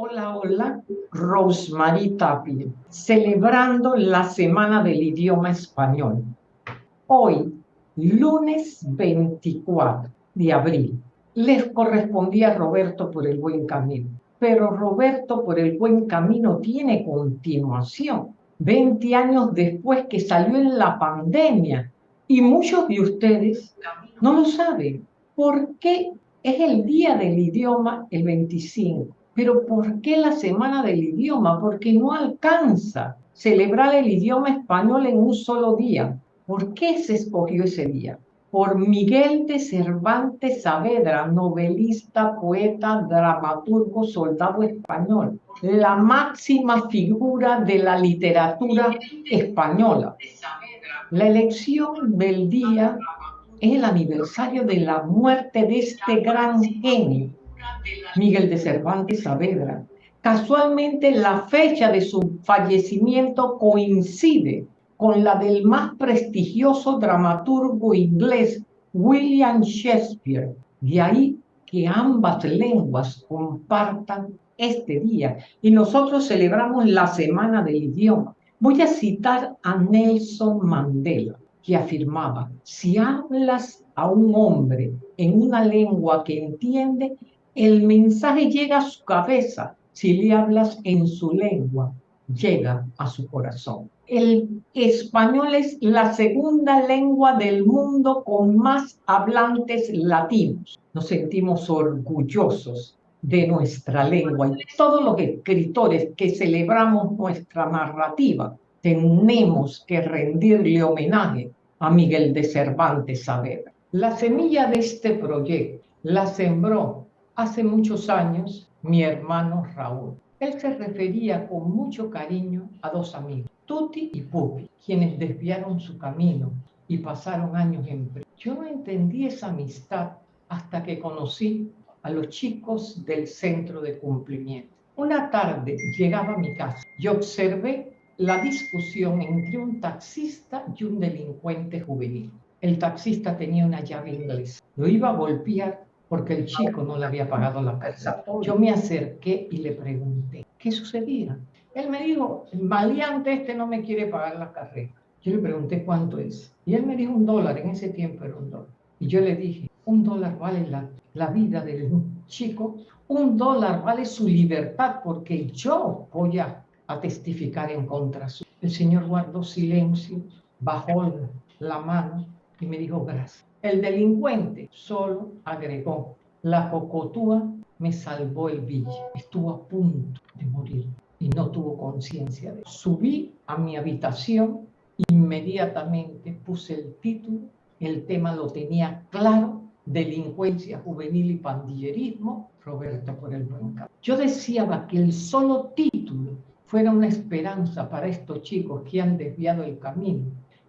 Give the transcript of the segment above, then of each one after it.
Hola, hola, Rosemary Tapia, celebrando la Semana del Idioma Español. Hoy, lunes 24 de abril, les correspondía a Roberto por el buen camino, pero Roberto por el buen camino tiene continuación. 20 años después que salió en la pandemia y muchos de ustedes no lo saben. ¿Por qué es el Día del Idioma el 25? Pero ¿por qué la Semana del Idioma? Porque no alcanza celebrar el idioma español en un solo día. ¿Por qué se escogió ese día? Por Miguel de Cervantes Saavedra, novelista, poeta, dramaturgo, soldado español, la máxima figura de la literatura española. La elección del día es el aniversario de la muerte de este gran genio Miguel de Cervantes Saavedra. Casualmente la fecha de su fallecimiento coincide con la del más prestigioso dramaturgo inglés William Shakespeare. De ahí que ambas lenguas compartan este día y nosotros celebramos la Semana del Idioma. Voy a citar a Nelson Mandela, que afirmaba, si hablas a un hombre en una lengua que entiende, el mensaje llega a su cabeza. Si le hablas en su lengua, llega a su corazón. El español es la segunda lengua del mundo con más hablantes latinos. Nos sentimos orgullosos de nuestra lengua y todos los escritores que celebramos nuestra narrativa tenemos que rendirle homenaje a Miguel de Cervantes Saavedra. La semilla de este proyecto la sembró Hace muchos años, mi hermano Raúl. Él se refería con mucho cariño a dos amigos, Tuti y Pupi, quienes desviaron su camino y pasaron años en Yo no entendí esa amistad hasta que conocí a los chicos del centro de cumplimiento. Una tarde llegaba a mi casa y observé la discusión entre un taxista y un delincuente juvenil. El taxista tenía una llave inglesa. Lo iba a golpear porque el chico no le había pagado la casa. Yo me acerqué y le pregunté, ¿qué sucedía? Él me dijo, el maleante este no me quiere pagar la carrera. Yo le pregunté cuánto es. Y él me dijo un dólar, en ese tiempo era un dólar. Y yo le dije, un dólar vale la, la vida del chico, un dólar vale su libertad porque yo voy a, a testificar en contra suya. El Señor guardó silencio, bajó la mano y me dijo gracias. El delincuente solo agregó, la cocotúa me salvó el billete. Estuvo a punto de morir y no tuvo conciencia de eso. Subí a mi habitación, inmediatamente puse el título, el tema lo tenía claro, delincuencia juvenil y pandillerismo, Roberto por el buen. Yo deseaba que el solo título fuera una esperanza para estos chicos que han desviado el camino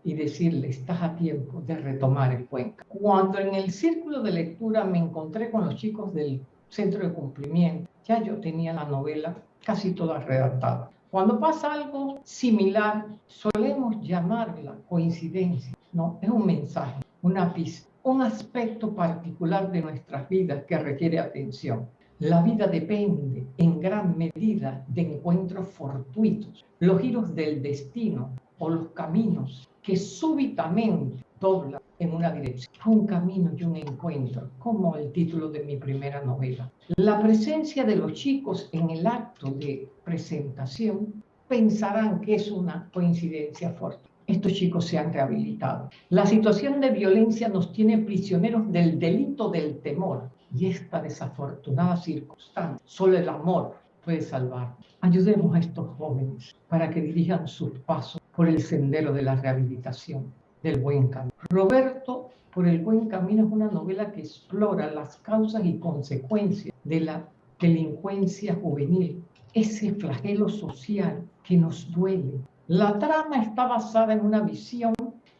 y decirle, estás a tiempo de retomar el cuenca. Cuando en el círculo de lectura me encontré con los chicos del centro de cumplimiento, ya yo tenía la novela casi toda redactada. Cuando pasa algo similar, solemos llamarla coincidencia, ¿no? Es un mensaje, una pista, un aspecto particular de nuestras vidas que requiere atención. La vida depende en gran medida de encuentros fortuitos, los giros del destino o los caminos que súbitamente dobla en una dirección. Un camino y un encuentro, como el título de mi primera novela. La presencia de los chicos en el acto de presentación pensarán que es una coincidencia fuerte. Estos chicos se han rehabilitado. La situación de violencia nos tiene prisioneros del delito del temor y esta desafortunada circunstancia. Solo el amor puede salvar. Ayudemos a estos jóvenes para que dirijan sus pasos por el sendero de la rehabilitación, del buen camino. Roberto, por el buen camino, es una novela que explora las causas y consecuencias de la delincuencia juvenil, ese flagelo social que nos duele. La trama está basada en una visión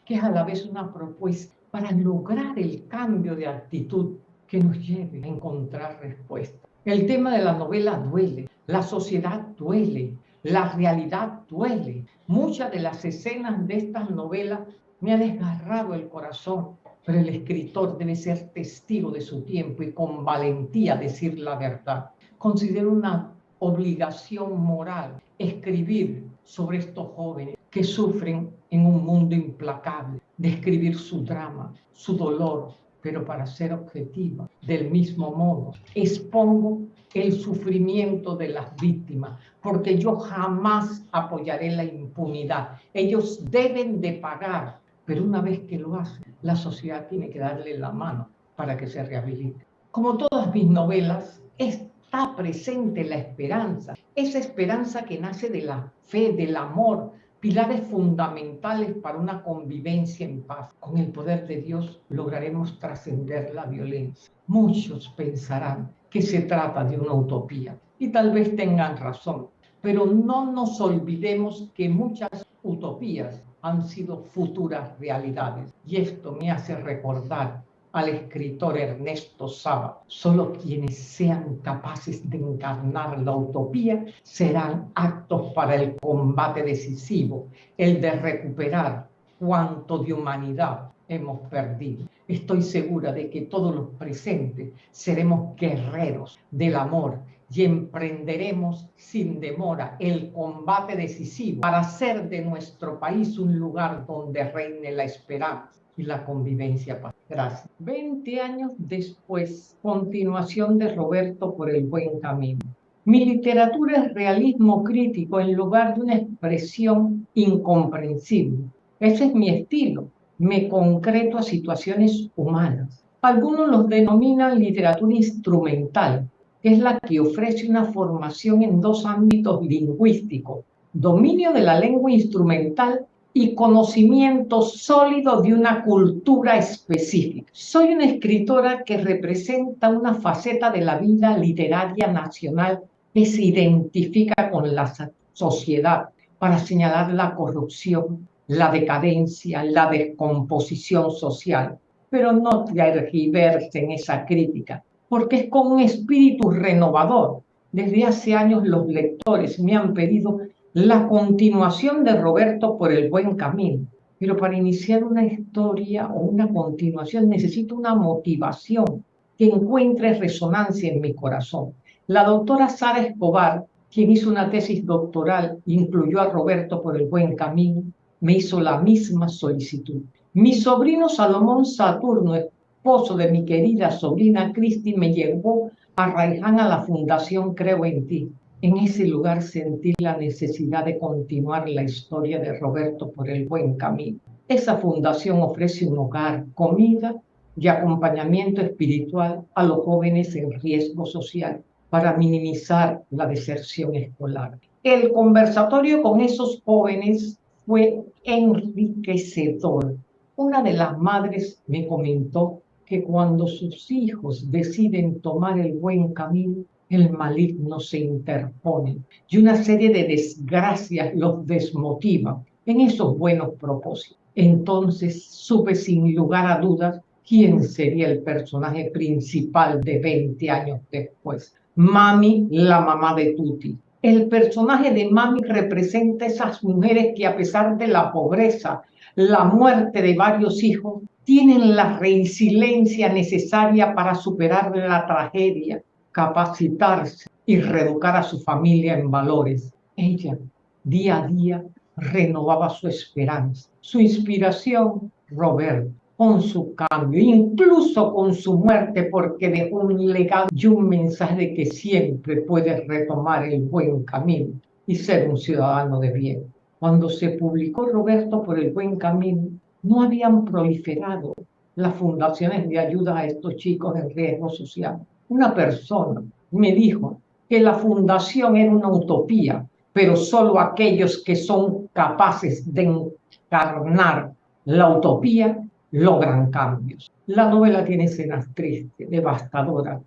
que es a la vez una propuesta para lograr el cambio de actitud que nos lleve a encontrar respuesta. El tema de la novela duele, la sociedad duele, la realidad duele. Muchas de las escenas de estas novelas me han desgarrado el corazón, pero el escritor debe ser testigo de su tiempo y con valentía decir la verdad. Considero una obligación moral escribir sobre estos jóvenes que sufren en un mundo implacable, describir su drama, su dolor, pero para ser objetiva, del mismo modo, expongo el sufrimiento de las víctimas, porque yo jamás apoyaré la impunidad. Ellos deben de pagar, pero una vez que lo hacen, la sociedad tiene que darle la mano para que se rehabilite. Como todas mis novelas, está presente la esperanza, esa esperanza que nace de la fe, del amor, pilares fundamentales para una convivencia en paz. Con el poder de Dios lograremos trascender la violencia. Muchos pensarán que se trata de una utopía y tal vez tengan razón, pero no nos olvidemos que muchas utopías han sido futuras realidades y esto me hace recordar al escritor Ernesto Saba. Solo quienes sean capaces de encarnar la utopía serán actos para el combate decisivo, el de recuperar cuanto de humanidad hemos perdido. Estoy segura de que todos los presentes seremos guerreros del amor y emprenderemos sin demora el combate decisivo para hacer de nuestro país un lugar donde reine la esperanza la convivencia. Gracias. Veinte años después, continuación de Roberto por el buen camino. Mi literatura es realismo crítico en lugar de una expresión incomprensible. Ese es mi estilo. Me concreto a situaciones humanas. Algunos los denominan literatura instrumental, que es la que ofrece una formación en dos ámbitos lingüísticos, dominio de la lengua instrumental y conocimiento sólido de una cultura específica. Soy una escritora que representa una faceta de la vida literaria nacional que se identifica con la sociedad para señalar la corrupción, la decadencia, la descomposición social. Pero no tergiverse en esa crítica, porque es con un espíritu renovador. Desde hace años los lectores me han pedido la continuación de Roberto por el buen camino. Pero para iniciar una historia o una continuación necesito una motivación que encuentre resonancia en mi corazón. La doctora Sara Escobar, quien hizo una tesis doctoral, incluyó a Roberto por el buen camino, me hizo la misma solicitud. Mi sobrino Salomón Saturno, esposo de mi querida sobrina Cristi, me llevó a Raiján a la Fundación Creo en Ti. En ese lugar sentí la necesidad de continuar la historia de Roberto por el buen camino. Esa fundación ofrece un hogar, comida y acompañamiento espiritual a los jóvenes en riesgo social para minimizar la deserción escolar. El conversatorio con esos jóvenes fue enriquecedor. Una de las madres me comentó que cuando sus hijos deciden tomar el buen camino, el maligno se interpone y una serie de desgracias los desmotiva en esos buenos propósitos. Entonces supe sin lugar a dudas quién sería el personaje principal de 20 años después. Mami, la mamá de Tuti. El personaje de Mami representa esas mujeres que a pesar de la pobreza, la muerte de varios hijos, tienen la resiliencia necesaria para superar la tragedia capacitarse y reeducar a su familia en valores. Ella, día a día, renovaba su esperanza, su inspiración, Roberto, con su cambio, incluso con su muerte, porque dejó un legado y un mensaje de que siempre puede retomar el buen camino y ser un ciudadano de bien. Cuando se publicó Roberto por el buen camino, no habían proliferado las fundaciones de ayuda a estos chicos en riesgo social una persona me dijo que la fundación era una utopía, pero solo aquellos que son capaces de encarnar la utopía logran cambios. La novela tiene escenas tristes, devastadoras,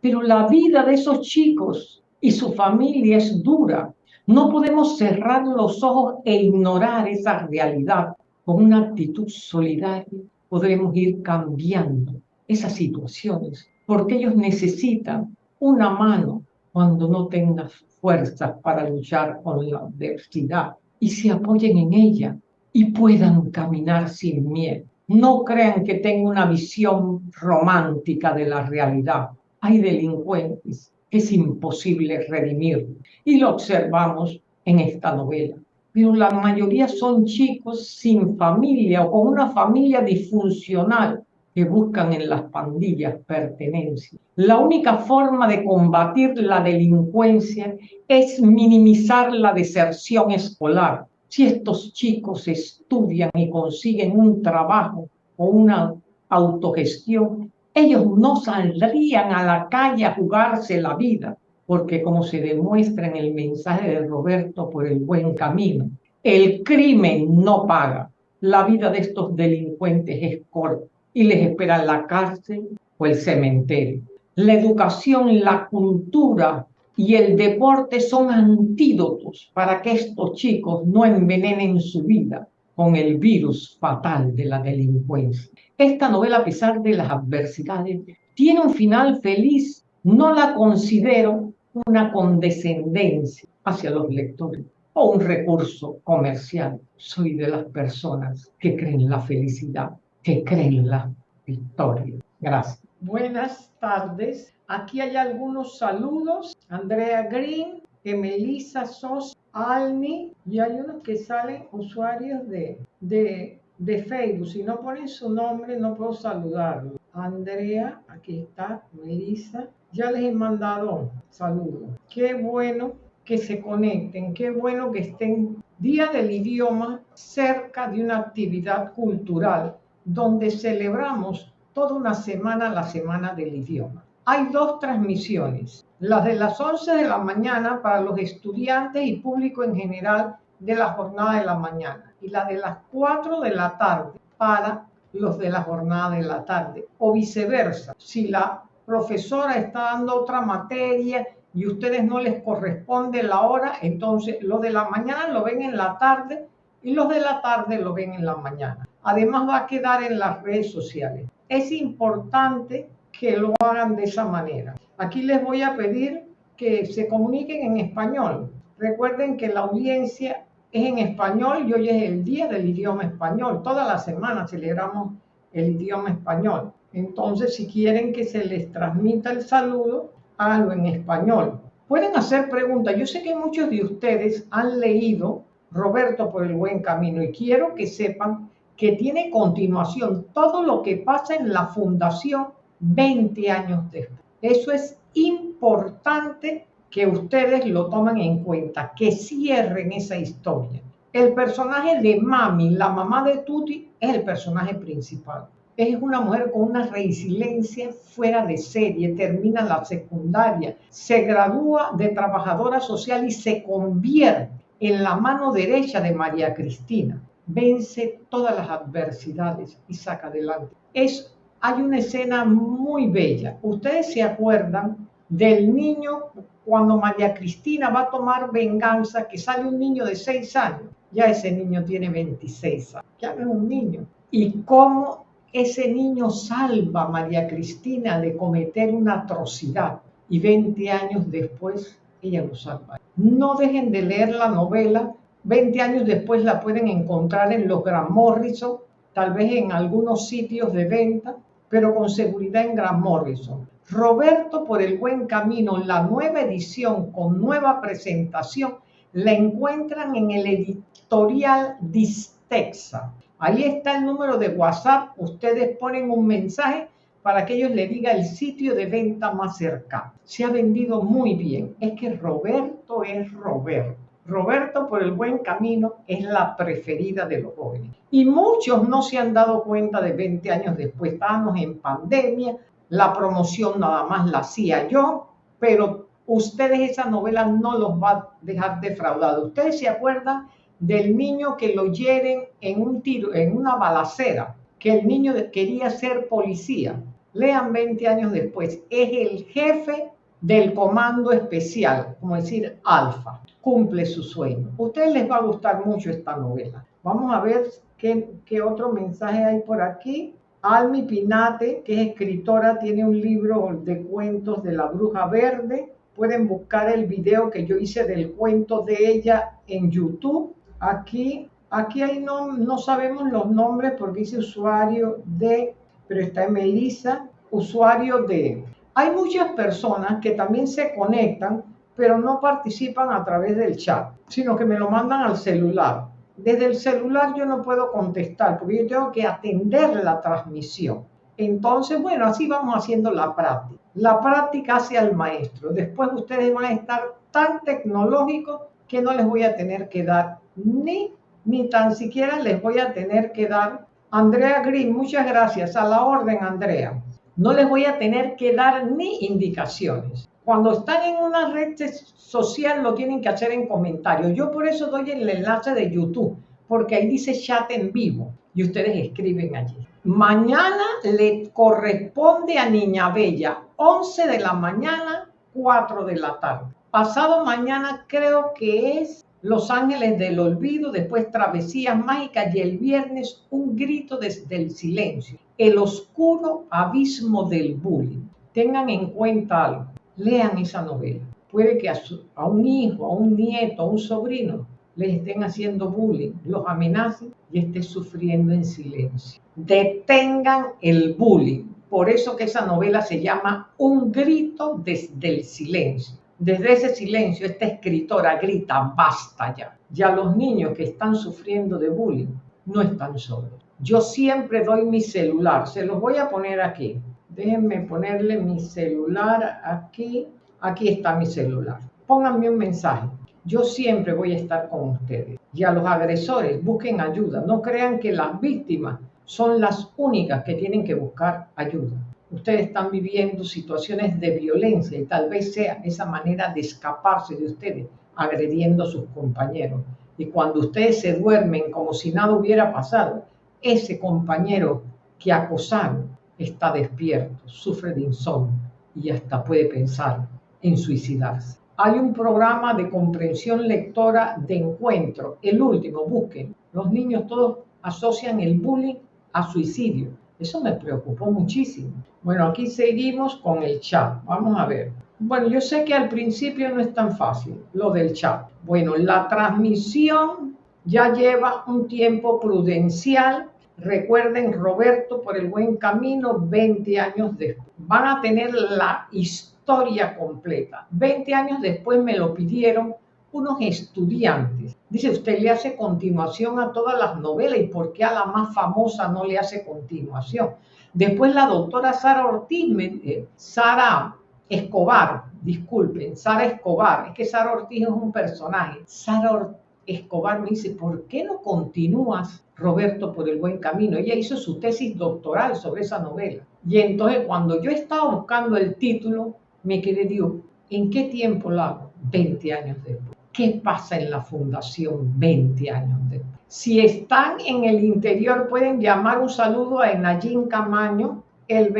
pero la vida de esos chicos y su familia es dura. No podemos cerrar los ojos e ignorar esa realidad. Con una actitud solidaria podremos ir cambiando esas situaciones porque ellos necesitan una mano cuando no tengan fuerzas para luchar con la adversidad y se apoyen en ella y puedan caminar sin miedo. No crean que tengo una visión romántica de la realidad. Hay delincuentes es imposible redimirlo. Y lo observamos en esta novela. Pero la mayoría son chicos sin familia o con una familia disfuncional que buscan en las pandillas pertenencia. La única forma de combatir la delincuencia es minimizar la deserción escolar. Si estos chicos estudian y consiguen un trabajo o una autogestión, ellos no saldrían a la calle a jugarse la vida, porque como se demuestra en el mensaje de Roberto por el buen camino, el crimen no paga. La vida de estos delincuentes es corta y les espera la cárcel o el cementerio. La educación, la cultura y el deporte son antídotos para que estos chicos no envenenen su vida con el virus fatal de la delincuencia. Esta novela, a pesar de las adversidades, tiene un final feliz. No la considero una condescendencia hacia los lectores o un recurso comercial. Soy de las personas que creen la felicidad, que creen la victoria. Gracias. Buenas tardes. Aquí hay algunos saludos. Andrea Green, Emelisa Sos, Almi, y hay unos que salen usuarios de, de, de Facebook. Si no ponen su nombre, no puedo saludarlo. Andrea, aquí está, Melissa. Ya les he mandado saludos. Qué bueno que se conecten, qué bueno que estén Día del Idioma cerca de una actividad cultural donde celebramos toda una semana la Semana del Idioma. Hay dos transmisiones, las de las 11 de la mañana para los estudiantes y público en general de la jornada de la mañana y la de las 4 de la tarde para los de la jornada de la tarde o viceversa. Si la profesora está dando otra materia y ustedes no les corresponde la hora, entonces los de la mañana lo ven en la tarde y los de la tarde lo ven en la mañana. Además va a quedar en las redes sociales. Es importante que lo hagan de esa manera. Aquí les voy a pedir que se comuniquen en español. Recuerden que la audiencia es en español y hoy es el día del idioma español. Toda la semana celebramos el idioma español. Entonces, si quieren que se les transmita el saludo, háganlo en español. Pueden hacer preguntas. Yo sé que muchos de ustedes han leído Roberto por el buen camino y quiero que sepan que tiene continuación todo lo que pasa en la fundación 20 años después. Eso es importante que ustedes lo tomen en cuenta, que cierren esa historia. El personaje de Mami, la mamá de Tuti, es el personaje principal. Es una mujer con una resiliencia fuera de serie, termina la secundaria, se gradúa de trabajadora social y se convierte en la mano derecha de María Cristina. Vence todas las adversidades y saca adelante. Es hay una escena muy bella. Ustedes se acuerdan del niño cuando María Cristina va a tomar venganza, que sale un niño de 6 años. Ya ese niño tiene 26 años, ya no es un niño. Y cómo ese niño salva a María Cristina de cometer una atrocidad. Y 20 años después, ella lo salva. No dejen de leer la novela. 20 años después la pueden encontrar en los Gran Morrison, tal vez en algunos sitios de venta pero con seguridad en Gran Morrison. Roberto por el buen camino, la nueva edición con nueva presentación, la encuentran en el editorial Distexa. Ahí está el número de WhatsApp. Ustedes ponen un mensaje para que ellos le diga el sitio de venta más cercano. Se ha vendido muy bien. Es que Roberto es Roberto. Roberto por el buen camino es la preferida de los jóvenes. Y muchos no se han dado cuenta de 20 años después. Estábamos en pandemia, la promoción nada más la hacía yo, pero ustedes esa novela no los va a dejar defraudados. Ustedes se acuerdan del niño que lo hieren en un tiro, en una balacera, que el niño quería ser policía. Lean 20 años después, es el jefe del comando especial, como decir, alfa cumple su sueño. A ustedes les va a gustar mucho esta novela. Vamos a ver qué, qué otro mensaje hay por aquí. Almi Pinate, que es escritora, tiene un libro de cuentos de la bruja verde. Pueden buscar el video que yo hice del cuento de ella en YouTube. Aquí, aquí hay no, no sabemos los nombres porque dice usuario de, pero está en Melissa, usuario de Hay muchas personas que también se conectan, pero no participan a través del chat, sino que me lo mandan al celular. Desde el celular yo no puedo contestar porque yo tengo que atender la transmisión. Entonces, bueno, así vamos haciendo la práctica. La práctica hace al maestro. Después ustedes van a estar tan tecnológicos que no les voy a tener que dar ni, ni tan siquiera les voy a tener que dar. Andrea Green, muchas gracias. A la orden, Andrea. No les voy a tener que dar ni indicaciones. Cuando están en una red social lo tienen que hacer en comentarios. Yo por eso doy el enlace de YouTube, porque ahí dice chat en vivo y ustedes escriben allí. Mañana le corresponde a Niña Bella, 11 de la mañana, 4 de la tarde. Pasado mañana creo que es Los Ángeles del Olvido, después Travesías Mágicas y el viernes un grito desde el silencio. El oscuro abismo del bullying. Tengan en cuenta algo, lean esa novela. Puede que a, un hijo, a un nieto, a un sobrino les estén haciendo bullying, los amenacen y esté sufriendo en silencio. Detengan el bullying. Por eso que esa novela se llama Un grito desde el silencio. Desde ese silencio, esta escritora grita, basta ya. Ya los niños que están sufriendo de bullying no están solos. Yo siempre doy mi celular, se los voy a poner aquí. Déjenme ponerle mi celular aquí. Aquí está mi celular. Pónganme un mensaje yo siempre voy a estar con ustedes. Y a los agresores, busquen ayuda. No crean que las víctimas son las únicas que tienen que buscar ayuda. Ustedes están viviendo situaciones de violencia y tal vez sea esa manera de escaparse de ustedes, agrediendo a sus compañeros. Y cuando ustedes se duermen como si nada hubiera pasado, ese compañero que acosaron está despierto, sufre de insomnio y hasta puede pensar en suicidarse. Hay un programa de comprensión lectora de encuentro, el último, busquen. Los niños todos asocian el bullying a suicidio. Eso me preocupó muchísimo. Bueno, aquí seguimos con el chat. Vamos a ver. Bueno, yo sé que al principio no es tan fácil lo del chat. Bueno, la transmisión ya lleva un tiempo prudencial. Recuerden, Roberto, por el buen camino, 20 años después. Van a tener la historia completa. Veinte años después me lo pidieron unos estudiantes. Dice, usted le hace continuación a todas las novelas y por qué a la más famosa no le hace continuación. Después la doctora Sara Ortiz, eh, Sara Escobar, disculpen, Sara Escobar, es que Sara Ortiz es un personaje. Sara Escobar me dice, ¿por qué no continúas, Roberto, por el buen camino? Ella hizo su tesis doctoral sobre esa novela. Y entonces cuando yo estaba buscando el título, me quedé, digo, ¿en qué tiempo lo hago? 20 años después. ¿Qué pasa en la fundación 20 años después? Si están en el interior, pueden llamar un saludo a Enayín Camaño. Él,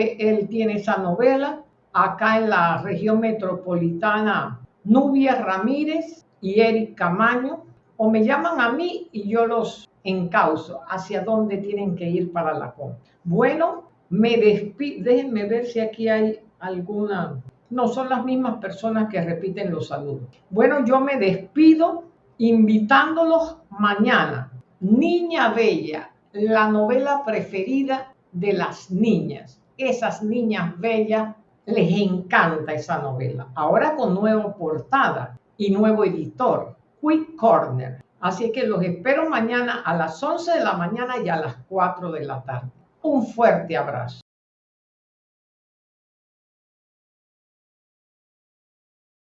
tiene esa novela. Acá en la región metropolitana, Nubia Ramírez y Eric Camaño. O me llaman a mí y yo los encauzo hacia dónde tienen que ir para la compra. Bueno, me despido. Déjenme ver si aquí hay alguna no son las mismas personas que repiten los saludos. Bueno, yo me despido invitándolos mañana. Niña Bella, la novela preferida de las niñas. Esas niñas bellas les encanta esa novela. Ahora con nueva portada y nuevo editor, Quick Corner. Así que los espero mañana a las 11 de la mañana y a las 4 de la tarde. Un fuerte abrazo.